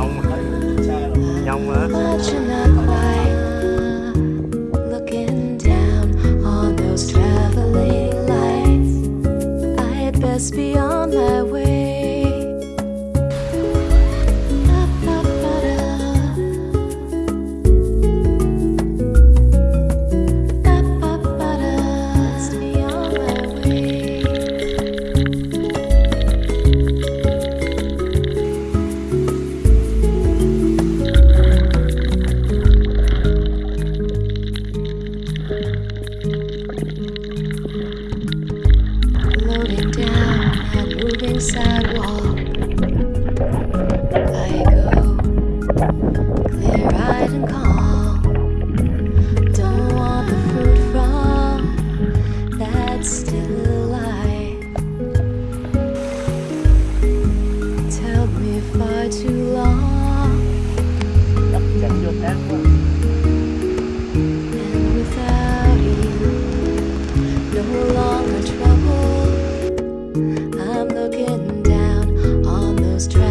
nhông nhông á moving sidewalk. I go clear was.